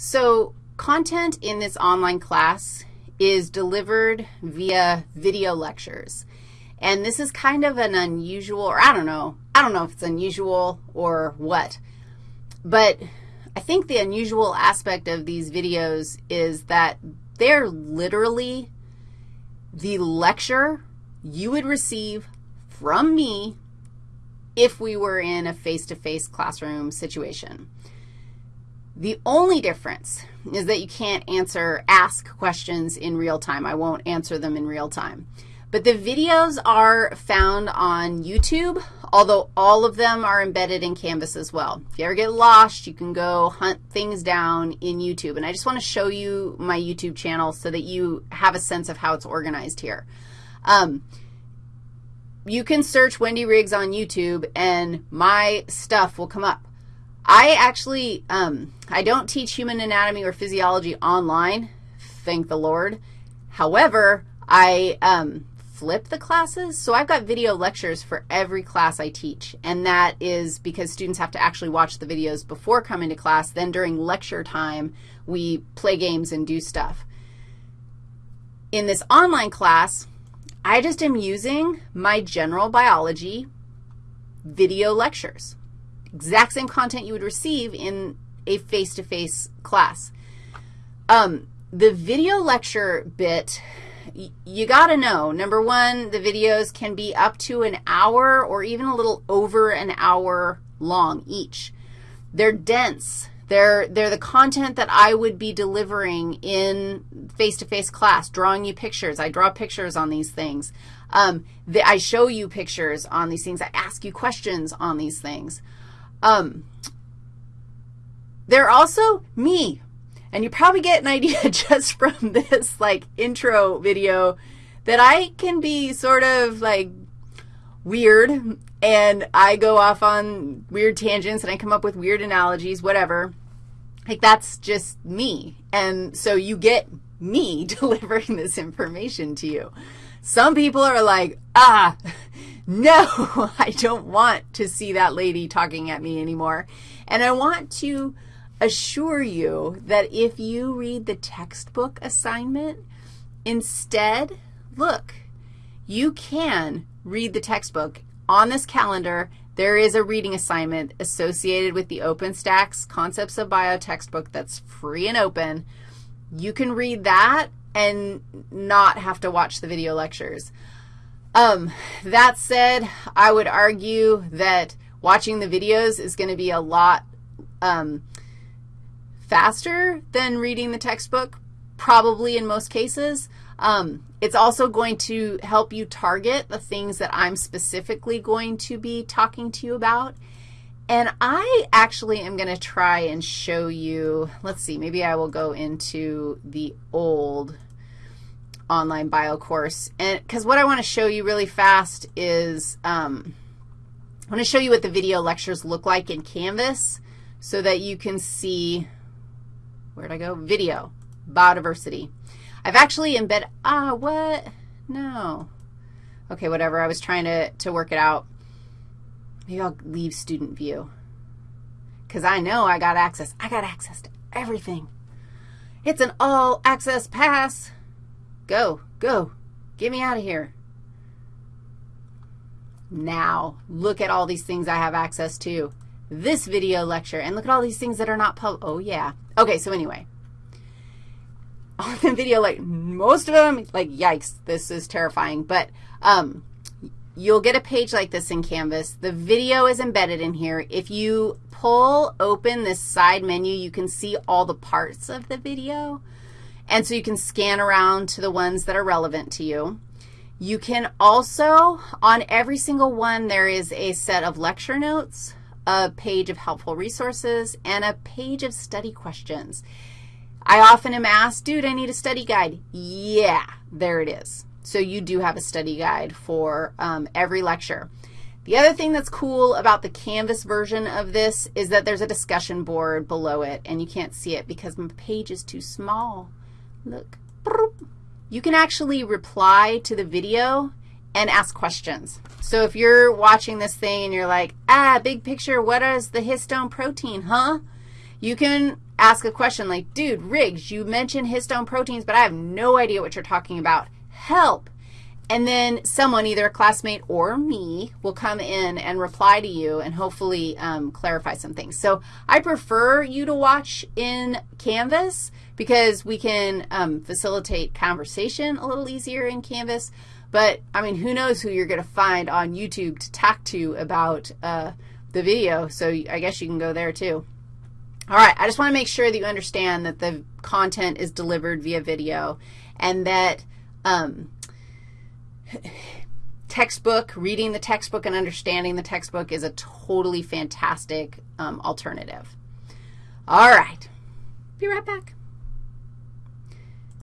So content in this online class is delivered via video lectures. And this is kind of an unusual, or I don't know, I don't know if it's unusual or what, but I think the unusual aspect of these videos is that they're literally the lecture you would receive from me if we were in a face-to-face -face classroom situation. The only difference is that you can't answer, ask questions in real time. I won't answer them in real time. But the videos are found on YouTube, although all of them are embedded in Canvas as well. If you ever get lost, you can go hunt things down in YouTube. And I just want to show you my YouTube channel so that you have a sense of how it's organized here. Um, you can search Wendy Riggs on YouTube, and my stuff will come up. I actually, um, I don't teach human anatomy or physiology online, thank the Lord. However, I um, flip the classes. So I've got video lectures for every class I teach, and that is because students have to actually watch the videos before coming to class. Then during lecture time, we play games and do stuff. In this online class, I just am using my general biology video lectures exact same content you would receive in a face-to-face -face class. Um, the video lecture bit, you got to know, number one, the videos can be up to an hour or even a little over an hour long each. They're dense. They're, they're the content that I would be delivering in face-to-face -face class, drawing you pictures. I draw pictures on these things. Um, the, I show you pictures on these things. I ask you questions on these things. Um, they're also me. And you probably get an idea just from this, like, intro video that I can be sort of, like, weird, and I go off on weird tangents, and I come up with weird analogies, whatever. Like, that's just me. And so you get me delivering this information to you. Some people are like, ah, no, I don't want to see that lady talking at me anymore. And I want to assure you that if you read the textbook assignment, instead, look, you can read the textbook. On this calendar, there is a reading assignment associated with the OpenStax Concepts of Bio textbook that's free and open. You can read that and not have to watch the video lectures. Um, that said, I would argue that watching the videos is going to be a lot um, faster than reading the textbook, probably in most cases. Um, it's also going to help you target the things that I'm specifically going to be talking to you about. And I actually am going to try and show you, let's see, maybe I will go into the old online bio course. And because what I want to show you really fast is um, I want to show you what the video lectures look like in Canvas so that you can see, where'd I go? Video, biodiversity. I've actually embedded, ah, what? No. Okay, whatever. I was trying to, to work it out. Maybe I'll leave student view because I know I got access. I got access to everything. It's an all access pass. Go, go. Get me out of here. Now, look at all these things I have access to. This video lecture, and look at all these things that are not public. Oh, yeah. Okay, so anyway, on the video, like, most of them, like, yikes, this is terrifying. But um, you'll get a page like this in Canvas. The video is embedded in here. If you pull open this side menu, you can see all the parts of the video. And so you can scan around to the ones that are relevant to you. You can also, on every single one, there is a set of lecture notes, a page of helpful resources, and a page of study questions. I often am asked, dude, I need a study guide. Yeah, there it is. So you do have a study guide for um, every lecture. The other thing that's cool about the Canvas version of this is that there's a discussion board below it, and you can't see it because my page is too small. Look. You can actually reply to the video and ask questions. So if you're watching this thing and you're like, ah, big picture, what is the histone protein, huh? You can ask a question like, dude, Riggs, you mentioned histone proteins, but I have no idea what you're talking about. Help. And then someone, either a classmate or me, will come in and reply to you and hopefully um, clarify some things. So I prefer you to watch in Canvas because we can um, facilitate conversation a little easier in Canvas. But, I mean, who knows who you're going to find on YouTube to talk to about uh, the video. So I guess you can go there too. All right, I just want to make sure that you understand that the content is delivered via video and that um, textbook, reading the textbook and understanding the textbook is a totally fantastic um, alternative. All right. Be right back.